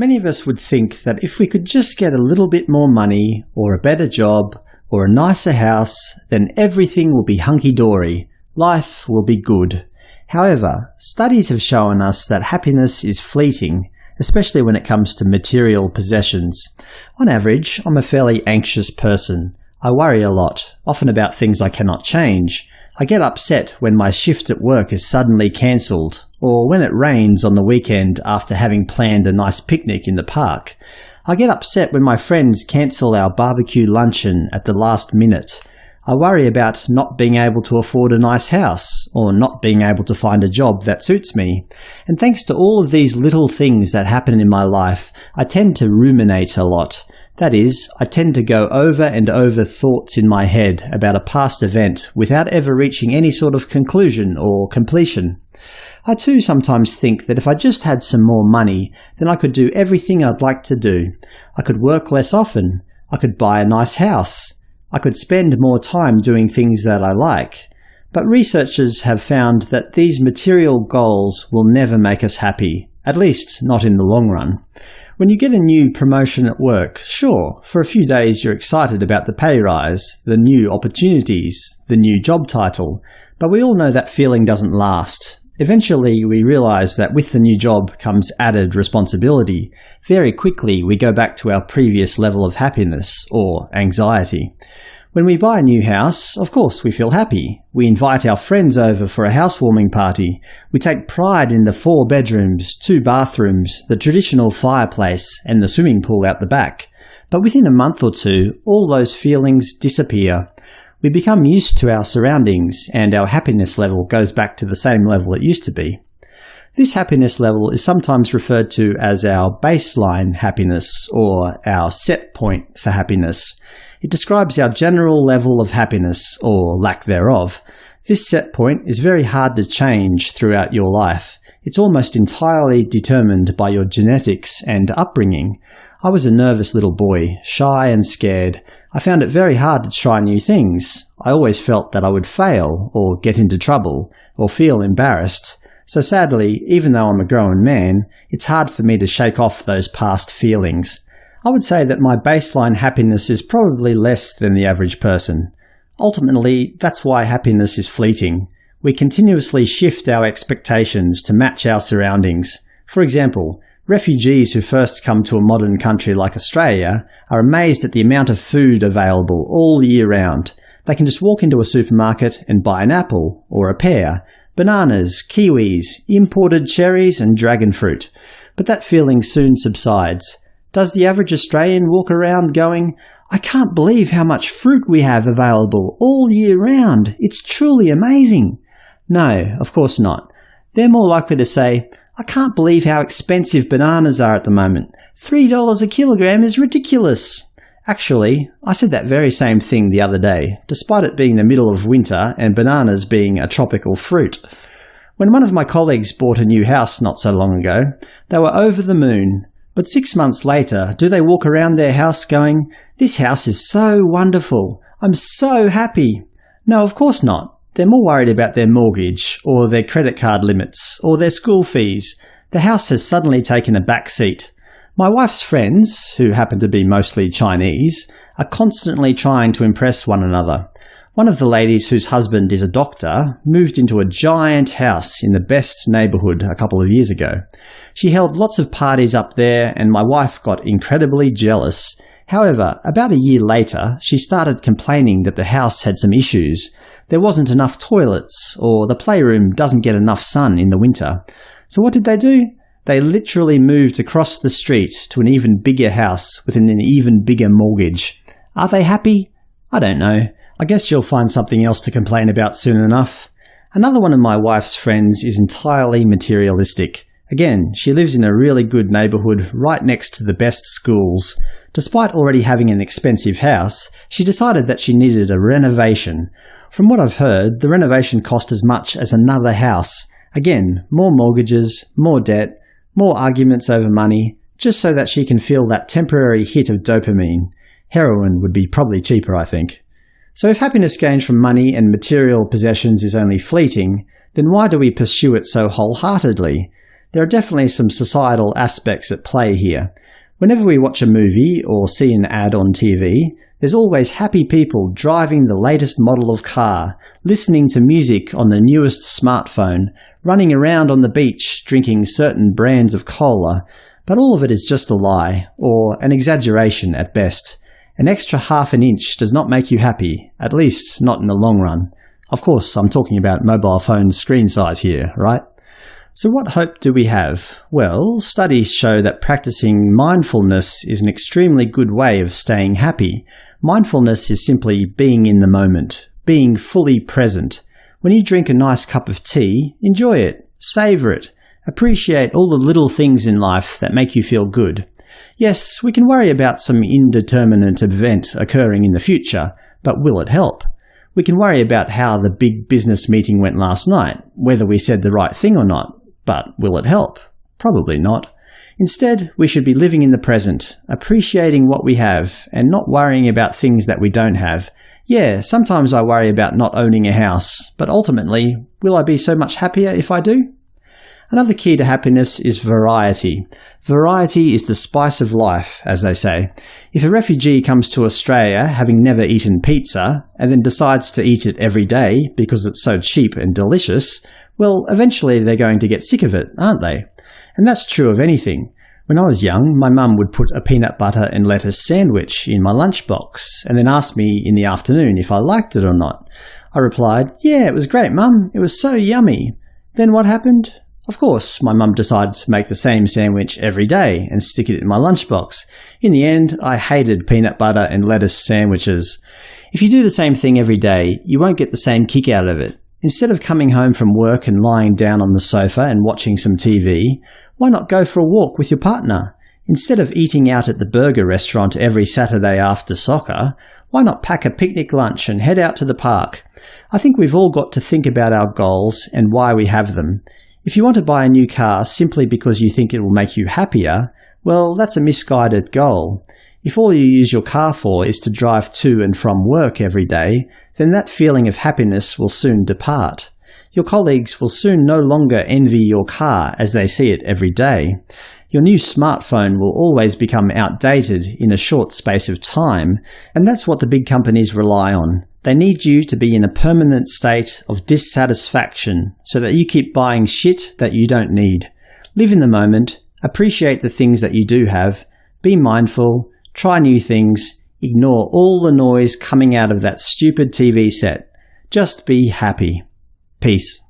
Many of us would think that if we could just get a little bit more money, or a better job, or a nicer house, then everything will be hunky-dory, life will be good. However, studies have shown us that happiness is fleeting, especially when it comes to material possessions. On average, I'm a fairly anxious person. I worry a lot, often about things I cannot change. I get upset when my shift at work is suddenly cancelled, or when it rains on the weekend after having planned a nice picnic in the park. I get upset when my friends cancel our barbecue luncheon at the last minute. I worry about not being able to afford a nice house, or not being able to find a job that suits me. And thanks to all of these little things that happen in my life, I tend to ruminate a lot. That is, I tend to go over and over thoughts in my head about a past event without ever reaching any sort of conclusion or completion. I too sometimes think that if I just had some more money, then I could do everything I'd like to do. I could work less often. I could buy a nice house. I could spend more time doing things that I like. But researchers have found that these material goals will never make us happy, at least not in the long run. When you get a new promotion at work, sure, for a few days you're excited about the pay rise, the new opportunities, the new job title, but we all know that feeling doesn't last. Eventually we realize that with the new job comes added responsibility. Very quickly we go back to our previous level of happiness, or anxiety. When we buy a new house, of course we feel happy. We invite our friends over for a housewarming party. We take pride in the four bedrooms, two bathrooms, the traditional fireplace, and the swimming pool out the back. But within a month or two, all those feelings disappear. We become used to our surroundings, and our happiness level goes back to the same level it used to be. This happiness level is sometimes referred to as our baseline happiness, or our set point for happiness. It describes our general level of happiness, or lack thereof. This set point is very hard to change throughout your life. It's almost entirely determined by your genetics and upbringing. I was a nervous little boy, shy and scared. I found it very hard to try new things. I always felt that I would fail, or get into trouble, or feel embarrassed. So sadly, even though I'm a grown man, it's hard for me to shake off those past feelings. I would say that my baseline happiness is probably less than the average person. Ultimately, that's why happiness is fleeting. We continuously shift our expectations to match our surroundings. For example, refugees who first come to a modern country like Australia are amazed at the amount of food available all year round. They can just walk into a supermarket and buy an apple, or a pear, bananas, kiwis, imported cherries and dragon fruit. But that feeling soon subsides. Does the average Australian walk around going, I can't believe how much fruit we have available all year round. It's truly amazing. No, of course not. They're more likely to say, I can't believe how expensive bananas are at the moment. $3 a kilogram is ridiculous. Actually, I said that very same thing the other day, despite it being the middle of winter and bananas being a tropical fruit. When one of my colleagues bought a new house not so long ago, they were over the moon. But six months later, do they walk around their house going, this house is so wonderful, I'm so happy? No, of course not. They're more worried about their mortgage, or their credit card limits, or their school fees. The house has suddenly taken a back seat. My wife's friends, who happen to be mostly Chinese, are constantly trying to impress one another. One of the ladies whose husband is a doctor moved into a giant house in the best neighbourhood a couple of years ago. She held lots of parties up there and my wife got incredibly jealous. However, about a year later, she started complaining that the house had some issues. There wasn't enough toilets, or the playroom doesn't get enough sun in the winter. So what did they do? They literally moved across the street to an even bigger house with an even bigger mortgage. Are they happy? I don't know. I guess you'll find something else to complain about soon enough. Another one of my wife's friends is entirely materialistic. Again, she lives in a really good neighbourhood right next to the best schools. Despite already having an expensive house, she decided that she needed a renovation. From what I've heard, the renovation cost as much as another house. Again, more mortgages, more debt, more arguments over money, just so that she can feel that temporary hit of dopamine. Heroin would be probably cheaper, I think. So if happiness gained from money and material possessions is only fleeting, then why do we pursue it so wholeheartedly? There are definitely some societal aspects at play here. Whenever we watch a movie or see an ad on TV, there's always happy people driving the latest model of car, listening to music on the newest smartphone, running around on the beach drinking certain brands of cola, but all of it is just a lie, or an exaggeration at best. An extra half an inch does not make you happy, at least not in the long run. Of course, I'm talking about mobile phone screen size here, right? So what hope do we have? Well, studies show that practicing mindfulness is an extremely good way of staying happy. Mindfulness is simply being in the moment, being fully present. When you drink a nice cup of tea, enjoy it, savour it, appreciate all the little things in life that make you feel good. Yes, we can worry about some indeterminate event occurring in the future, but will it help? We can worry about how the big business meeting went last night, whether we said the right thing or not, but will it help? Probably not. Instead, we should be living in the present, appreciating what we have, and not worrying about things that we don't have. Yeah, sometimes I worry about not owning a house, but ultimately, will I be so much happier if I do? Another key to happiness is variety. Variety is the spice of life, as they say. If a refugee comes to Australia having never eaten pizza, and then decides to eat it every day because it's so cheap and delicious, well, eventually they're going to get sick of it, aren't they? And that's true of anything. When I was young, my mum would put a peanut butter and lettuce sandwich in my lunchbox, and then ask me in the afternoon if I liked it or not. I replied, yeah, it was great, mum. It was so yummy. Then what happened? Of course, my mum decided to make the same sandwich every day and stick it in my lunchbox. In the end, I hated peanut butter and lettuce sandwiches. If you do the same thing every day, you won't get the same kick out of it. Instead of coming home from work and lying down on the sofa and watching some TV, why not go for a walk with your partner? Instead of eating out at the burger restaurant every Saturday after soccer, why not pack a picnic lunch and head out to the park? I think we've all got to think about our goals and why we have them. If you want to buy a new car simply because you think it will make you happier, well, that's a misguided goal. If all you use your car for is to drive to and from work every day, then that feeling of happiness will soon depart. Your colleagues will soon no longer envy your car as they see it every day. Your new smartphone will always become outdated in a short space of time, and that's what the big companies rely on. They need you to be in a permanent state of dissatisfaction so that you keep buying shit that you don't need. Live in the moment, appreciate the things that you do have, be mindful, try new things, ignore all the noise coming out of that stupid TV set. Just be happy. Peace.